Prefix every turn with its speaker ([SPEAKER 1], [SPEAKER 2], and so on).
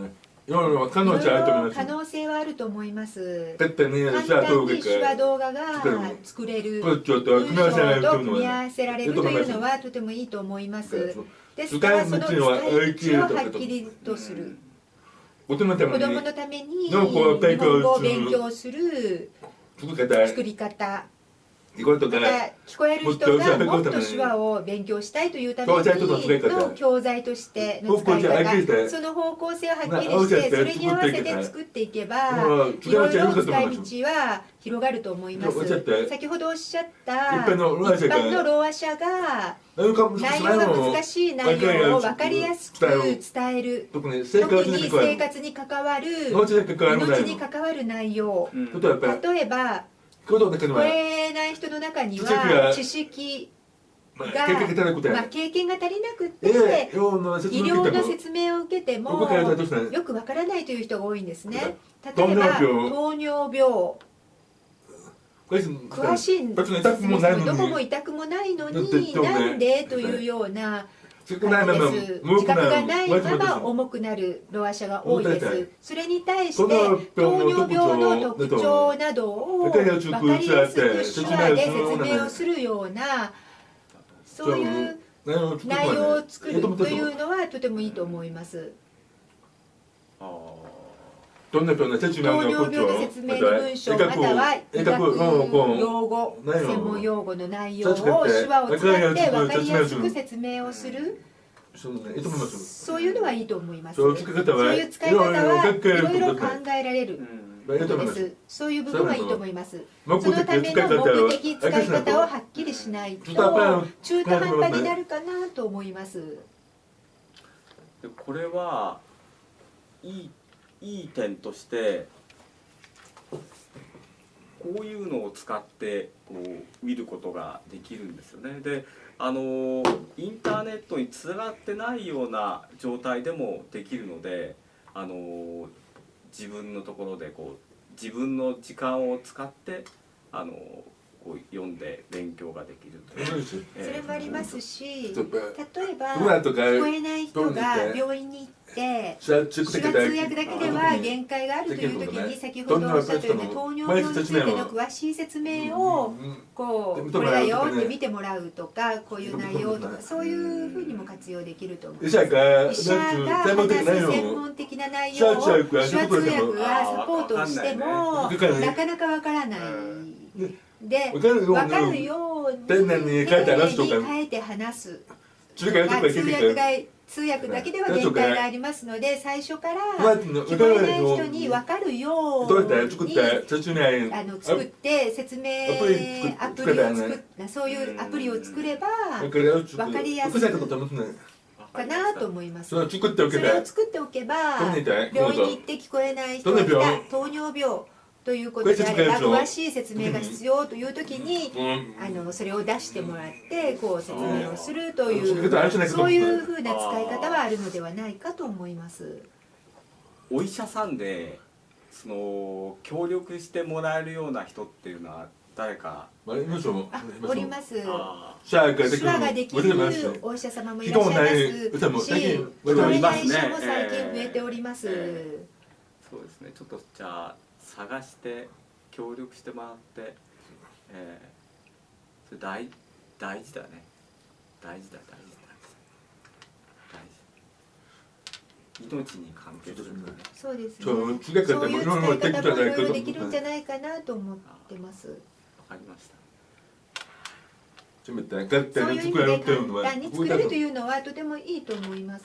[SPEAKER 1] い。ろいろ可能性あると思います
[SPEAKER 2] 可能性はあると思います。簡単に手話
[SPEAKER 1] か
[SPEAKER 2] 動画が作れる文
[SPEAKER 1] 組み合わせられる
[SPEAKER 2] 章と組み合わせられるというのはとてもいいと思います。ですからその使い道を
[SPEAKER 1] 道は
[SPEAKER 2] はっきりとする。子供のために日本語を勉強する。
[SPEAKER 1] 作り方
[SPEAKER 2] 聞こえる人がもっと手話を勉強したいというため
[SPEAKER 1] の
[SPEAKER 2] 教材としての使い
[SPEAKER 1] 方
[SPEAKER 2] その方向性をはっきりしてそれに合わせて作っていけば
[SPEAKER 1] うん
[SPEAKER 2] いろいろ使い道は広がると思います。先ほどおっしゃった
[SPEAKER 1] 一般のろうあ者が
[SPEAKER 2] 内容が難しい内容を分かりやすく伝える。
[SPEAKER 1] 特に生活に関わる命に関わる
[SPEAKER 2] 内容。例えば
[SPEAKER 1] 行動の中に
[SPEAKER 2] 聞こ
[SPEAKER 1] は。
[SPEAKER 2] えない人の中には知識
[SPEAKER 1] まあ
[SPEAKER 2] が
[SPEAKER 1] 経験が足りなくて
[SPEAKER 2] まあ、経験が足りなくて、
[SPEAKER 1] ええ用の説
[SPEAKER 2] 医療の説明を受けてもよくわからないという人が多いんですね。例
[SPEAKER 1] 糖
[SPEAKER 2] えば糖尿病。詳しいん
[SPEAKER 1] 別に痛くもないの
[SPEAKER 2] どこも
[SPEAKER 1] に
[SPEAKER 2] 痛くもないのになんで？というような
[SPEAKER 1] 少ないまま
[SPEAKER 2] 自覚がないまま重くなるロア者が多いです。それに対して糖尿病の特徴などを分かりやすく手話で説明をするようなそういう内容を作るというのはとてもいいと思います。
[SPEAKER 3] あ
[SPEAKER 1] どんな病の説明
[SPEAKER 2] 糖
[SPEAKER 1] の？
[SPEAKER 2] 尿病の説明の文章または医学用語専門用語の内容を手話を使って分かりやすく説明をする。
[SPEAKER 1] そうねいいと思います
[SPEAKER 2] そう。いうのはいいと思います。
[SPEAKER 1] そう使い方は？
[SPEAKER 2] そういう使い方はい
[SPEAKER 1] ろいろ
[SPEAKER 2] 考えられ
[SPEAKER 3] ー
[SPEAKER 2] るです。そういう部分はいいと思います。
[SPEAKER 1] 目
[SPEAKER 2] そのための目的使い方をはっきりしないと中途半端になるかなと思います。
[SPEAKER 3] でこれはいいいい点としてこういうのを使ってこう見ることができるんですよね。であのインターネットにつながってないような状態でもできるのであの自分のところでこう自分の時間を使ってあのこう読んで勉強ができるという。
[SPEAKER 2] それもありますし例えば聞こえない人が病院に行って
[SPEAKER 1] 手話
[SPEAKER 2] 手話通訳だけでは限界があるという時に先ほどおっしゃったような糖尿病についての詳しい説明をこうこれだよって見てもらうとかこういう内容とかそういうふうにも活用できると思います。
[SPEAKER 1] 医者が
[SPEAKER 2] 話す専門的な内容を。手話通訳がサポートをしてもなかなかわからない。で
[SPEAKER 1] わかるよう
[SPEAKER 2] に
[SPEAKER 1] 丁寧に書いて話すとか。
[SPEAKER 2] 通訳が通訳だけでは限界がありますので最初から
[SPEAKER 1] まあ
[SPEAKER 2] 聞こえない人に分かるよ
[SPEAKER 1] どう
[SPEAKER 2] に
[SPEAKER 1] 作って説明
[SPEAKER 2] あの作って説明
[SPEAKER 1] アプリ
[SPEAKER 2] を作っそういうアプリを作れば
[SPEAKER 1] わかりやすい。
[SPEAKER 2] かなと思い。ます。
[SPEAKER 1] それを作っておけば
[SPEAKER 2] 病院に行って聞こえない人が糖尿病ということであれば詳しい説明が必要という時に
[SPEAKER 1] うん。
[SPEAKER 2] あのそれを出してもらってこう説明をするとい
[SPEAKER 1] そう
[SPEAKER 2] そういうふうな使い方はあるのではないかと思います。
[SPEAKER 3] お医者さんでその協力してもらえるような人っていうのは誰か？
[SPEAKER 1] あります
[SPEAKER 2] おります。手話ができるお医者様もいらっしゃいますし、聞こえない医者も
[SPEAKER 3] いますね。
[SPEAKER 2] 最近増えております。
[SPEAKER 3] えそうですね。ちょっとじゃあ探して協力してもらって、えー、それ大大事だね大事だ大事だ大事命に関係するんだね
[SPEAKER 2] そうですね。
[SPEAKER 1] そう
[SPEAKER 2] そういう
[SPEAKER 1] 通訳だって
[SPEAKER 2] 使い
[SPEAKER 1] いろいろできるんじゃ
[SPEAKER 2] 方も
[SPEAKER 1] ない
[SPEAKER 2] ろいろできるんじゃないかなと思ってます。
[SPEAKER 3] わかりました
[SPEAKER 1] ちょっと待って簡単に
[SPEAKER 2] そういう意味で
[SPEAKER 1] っていうのは
[SPEAKER 2] 簡単に作れるというのはとてもいいと思います。